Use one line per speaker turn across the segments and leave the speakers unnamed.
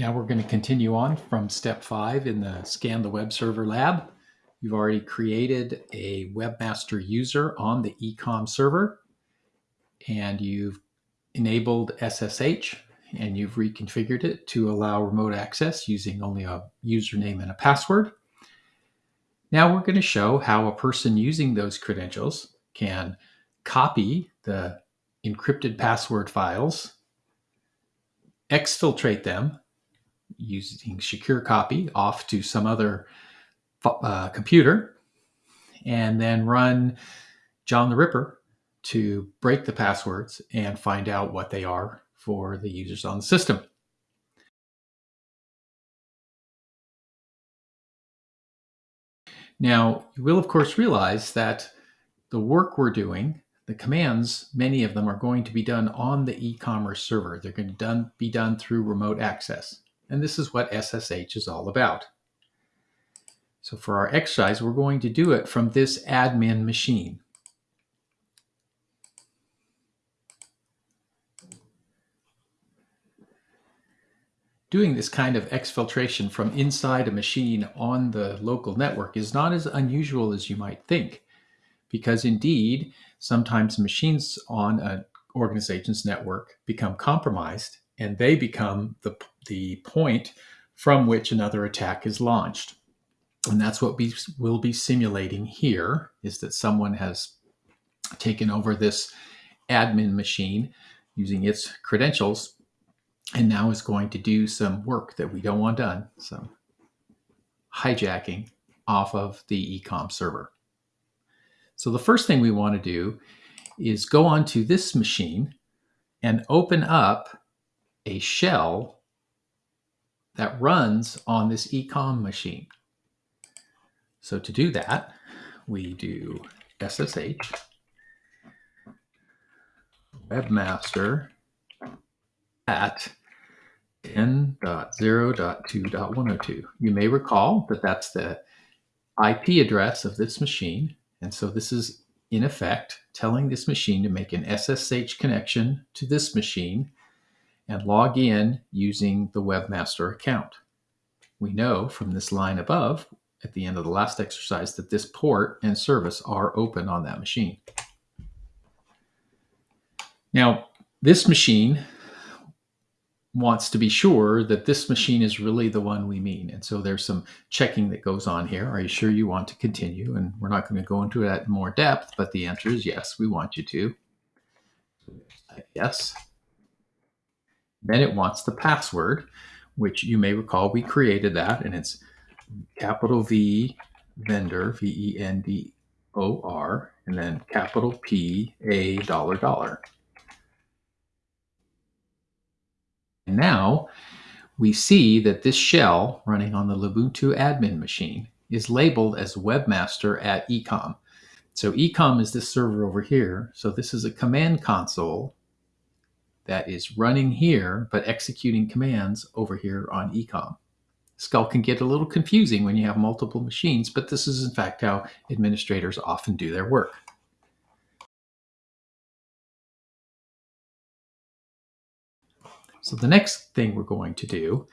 Now we're going to continue on from step five in the Scan the Web Server lab. You've already created a webmaster user on the ecom server and you've enabled SSH and you've reconfigured it to allow remote access using only a username and a password. Now we're going to show how a person using those credentials can copy the encrypted password files, exfiltrate them using secure copy off to some other uh, computer, and then run John the Ripper to break the passwords and find out what they are for the users on the system. Now, you will of course realize that the work we're doing, the commands, many of them are going to be done on the e-commerce server. They're going to done, be done through remote access. And this is what SSH is all about. So for our exercise, we're going to do it from this admin machine. Doing this kind of exfiltration from inside a machine on the local network is not as unusual as you might think, because indeed, sometimes machines on an organization's network become compromised and they become the, the point from which another attack is launched. And that's what we will be simulating here, is that someone has taken over this admin machine using its credentials and now is going to do some work that we don't want done, some hijacking off of the ecom server. So the first thing we want to do is go onto this machine and open up a shell that runs on this ecom machine. So to do that, we do SSH webmaster at 10.0.2.102. You may recall that that's the IP address of this machine. And so this is in effect telling this machine to make an SSH connection to this machine and log in using the webmaster account. We know from this line above at the end of the last exercise that this port and service are open on that machine. Now, this machine wants to be sure that this machine is really the one we mean. And so there's some checking that goes on here. Are you sure you want to continue? And we're not going to go into that in more depth, but the answer is yes, we want you to. Yes. Then it wants the password, which you may recall we created that, and it's capital V vendor, V-E-N-D-O-R, and then capital P A dollar dollar. And now we see that this shell running on the Lubuntu admin machine is labeled as webmaster at ecom. So ecom is this server over here. So this is a command console that is running here, but executing commands over here on ecom. Skull can get a little confusing when you have multiple machines, but this is in fact how administrators often do their work. So the next thing we're going to do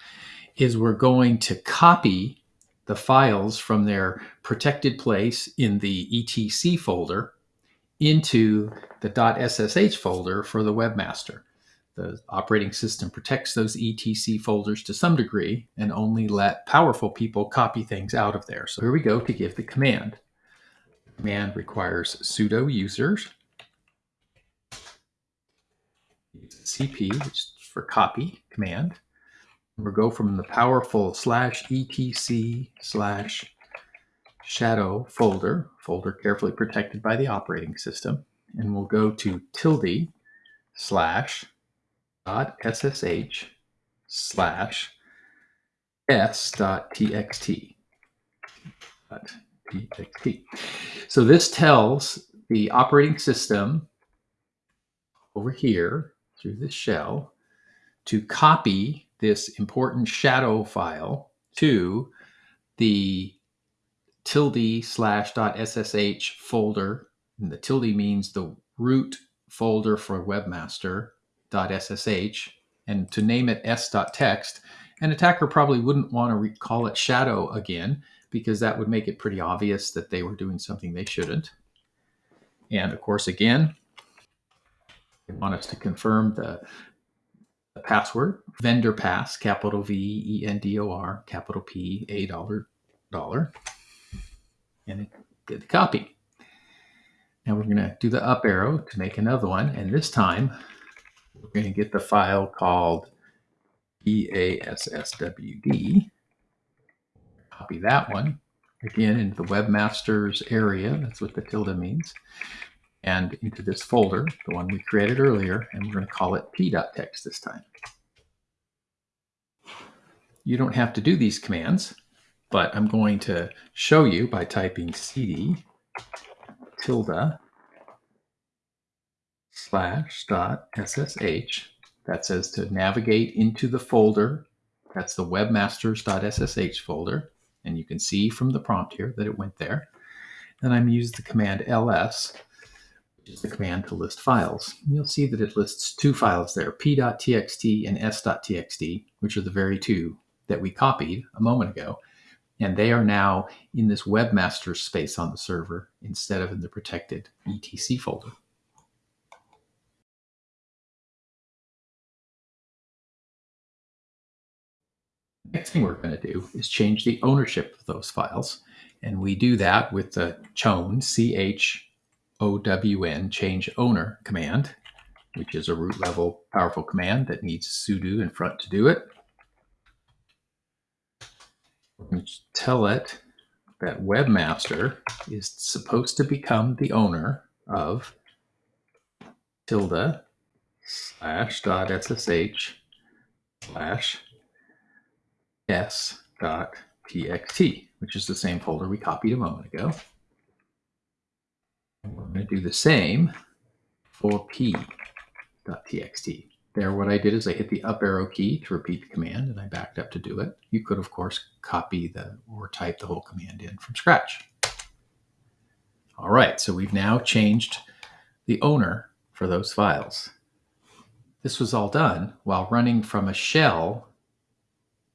is we're going to copy the files from their protected place in the etc folder into the .ssh folder for the webmaster. The operating system protects those etc folders to some degree and only let powerful people copy things out of there. So here we go to give the command. Command requires sudo users, cp, which is for copy command. We'll go from the powerful slash etc slash shadow folder, folder carefully protected by the operating system, and we'll go to tilde slash ssh slash s dot txt. So this tells the operating system over here through this shell to copy this important shadow file to the tilde slash dot ssh folder. And the tilde means the root folder for webmaster ssh and to name it s.text An attacker probably wouldn't want to call it shadow again because that would make it pretty obvious that they were doing something they shouldn't. And of course, again, they want us to confirm the, the password, vendor pass, capital V E N D O R, capital P A dollar dollar, and get the copy. Now we're going to do the up arrow to make another one, and this time we're going to get the file called PASSWD. Copy that one again into the webmasters area. That's what the tilde means. And into this folder, the one we created earlier, and we're going to call it p.text this time. You don't have to do these commands, but I'm going to show you by typing cd tilde slash dot ssh. That says to navigate into the folder. That's the webmasters.ssh folder. And you can see from the prompt here that it went there. And I'm use the command ls, which is the command to list files. You'll see that it lists two files there, p.txt and s.txt, which are the very two that we copied a moment ago. And they are now in this webmaster space on the server instead of in the protected etc folder. Next thing we're going to do is change the ownership of those files. And we do that with the chown, C-H-O-W-N, change owner command, which is a root level powerful command that needs sudo in front to do it. Tell it that webmaster is supposed to become the owner of tilde slash dot ssh slash s.txt, which is the same folder we copied a moment ago. And we're going to do the same for p.txt. There, what I did is I hit the up arrow key to repeat the command, and I backed up to do it. You could, of course, copy the or type the whole command in from scratch. All right, so we've now changed the owner for those files. This was all done while running from a shell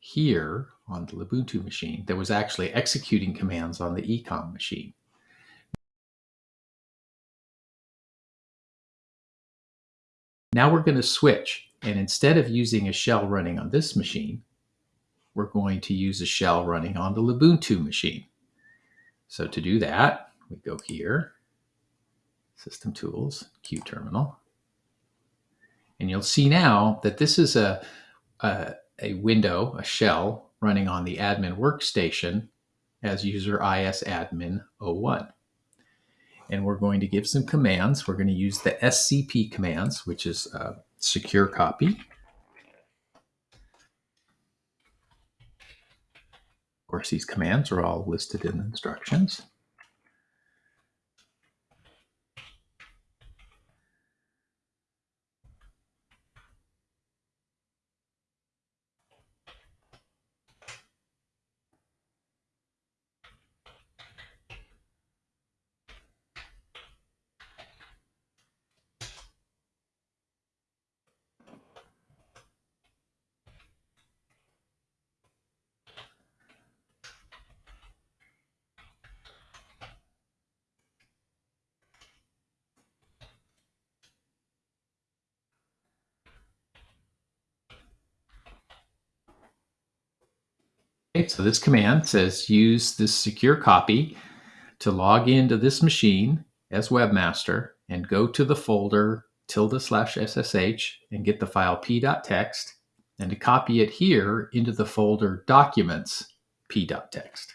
here on the Ubuntu machine that was actually executing commands on the ecom machine. Now we're going to switch, and instead of using a shell running on this machine, we're going to use a shell running on the Ubuntu machine. So to do that, we go here, System Tools, QTerminal, and you'll see now that this is a, a a window, a shell, running on the admin workstation as user isadmin 01. And we're going to give some commands. We're going to use the SCP commands, which is secure copy. Of course, these commands are all listed in the instructions. So this command says use this secure copy to log into this machine as webmaster and go to the folder tilde slash ssh and get the file p.text and to copy it here into the folder documents p.text.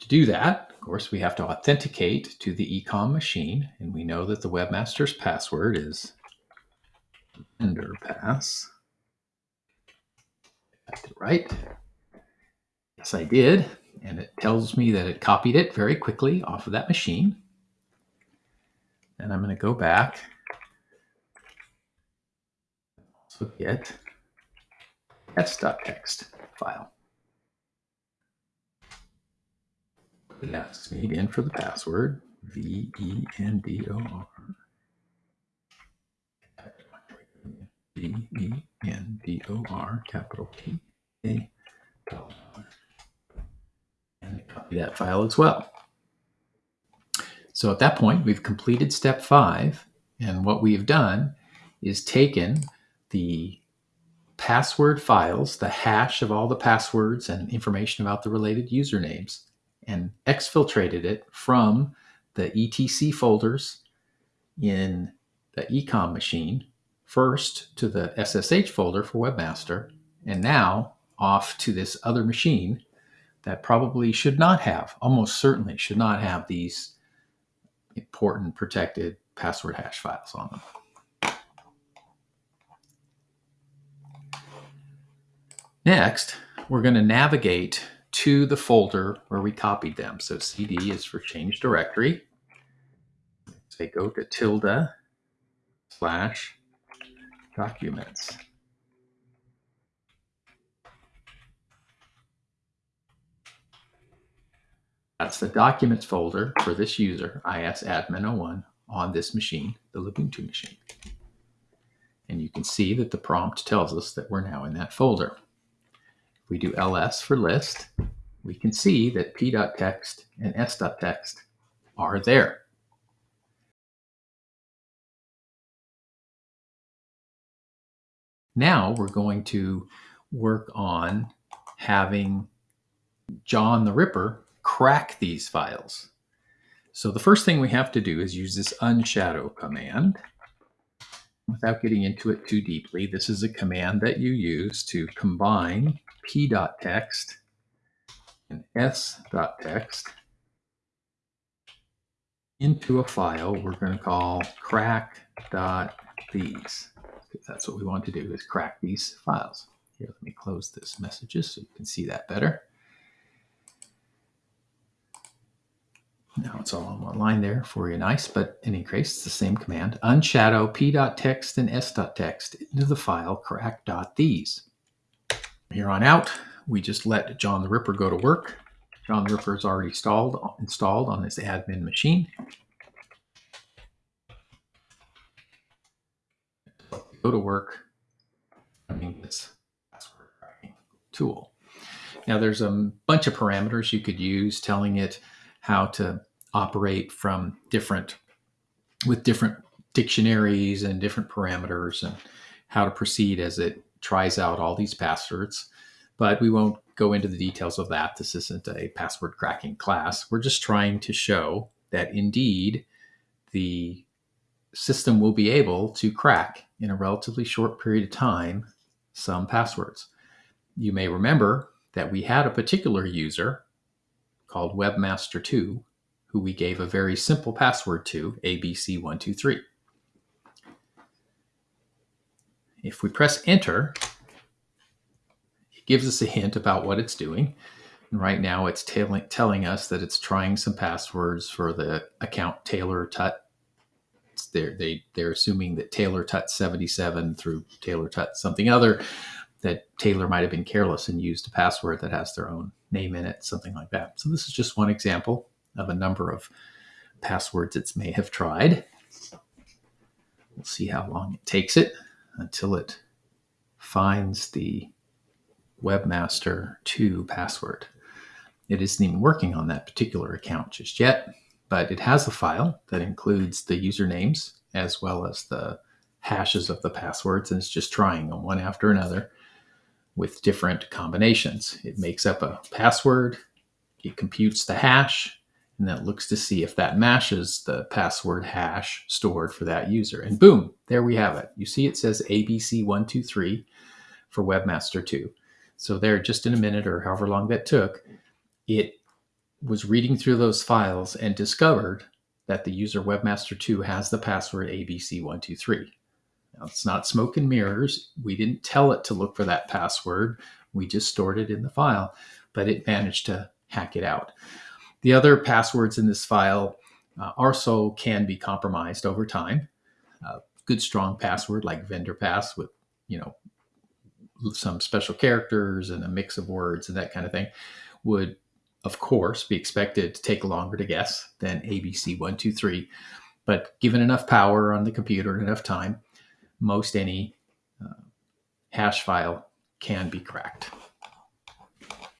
To do that, of course, we have to authenticate to the ecom machine, and we know that the webmaster's password is vendor pass right. Yes, I did. And it tells me that it copied it very quickly off of that machine. And I'm going to go back. Also get s.text file. It asks me again for the password, V-E-N-D-O-R. D E N D O R, capital T A. And copy that file as well. So at that point, we've completed step five. And what we've done is taken the password files, the hash of all the passwords and information about the related usernames, and exfiltrated it from the etc folders in the ecom machine first to the SSH folder for Webmaster, and now off to this other machine that probably should not have, almost certainly should not have these important protected password hash files on them. Next, we're going to navigate to the folder where we copied them. So CD is for change directory. Say go to tilde slash documents. That's the documents folder for this user, isadmin01, on this machine, the Ubuntu machine. And you can see that the prompt tells us that we're now in that folder. If we do ls for list, we can see that p.txt and s.txt are there. Now we're going to work on having John the Ripper crack these files. So the first thing we have to do is use this unshadow command. Without getting into it too deeply, this is a command that you use to combine p.text and s.text into a file we're going to call crack.these. That's what we want to do is crack these files. Here, let me close this messages so you can see that better. Now it's all on one line there for you nice, but in any case, it's the same command. Unshadow p.text and s.text into the file crack.these. Here on out, we just let John the Ripper go to work. John the Ripper is already installed, installed on this admin machine. Go to work running this password cracking tool. Now there's a bunch of parameters you could use telling it how to operate from different with different dictionaries and different parameters and how to proceed as it tries out all these passwords. But we won't go into the details of that. This isn't a password cracking class. We're just trying to show that indeed the system will be able to crack in a relatively short period of time some passwords. You may remember that we had a particular user called Webmaster2, who we gave a very simple password to, ABC123. If we press enter, it gives us a hint about what it's doing. And right now it's telling, telling us that it's trying some passwords for the account Taylor Tut. They're, they, they're assuming that Taylor Tut 77 through Taylor Tut something other, that Taylor might have been careless and used a password that has their own name in it, something like that. So this is just one example of a number of passwords it may have tried. We'll see how long it takes it until it finds the webmaster 2 password. It isn't even working on that particular account just yet, but it has a file that includes the usernames as well as the hashes of the passwords, and it's just trying them one after another with different combinations. It makes up a password, it computes the hash, and then looks to see if that matches the password hash stored for that user. And boom, there we have it. You see it says ABC123 for Webmaster 2. So there, just in a minute or however long that took, it was reading through those files and discovered that the user Webmaster 2 has the password ABC123. Now, it's not smoke and mirrors. We didn't tell it to look for that password. We just stored it in the file, but it managed to hack it out. The other passwords in this file uh, also can be compromised over time. Uh, good strong password like vendor pass with, you know, some special characters and a mix of words and that kind of thing would, of course, be expected to take longer to guess than ABC123. But given enough power on the computer and enough time, most any uh, cache file can be cracked.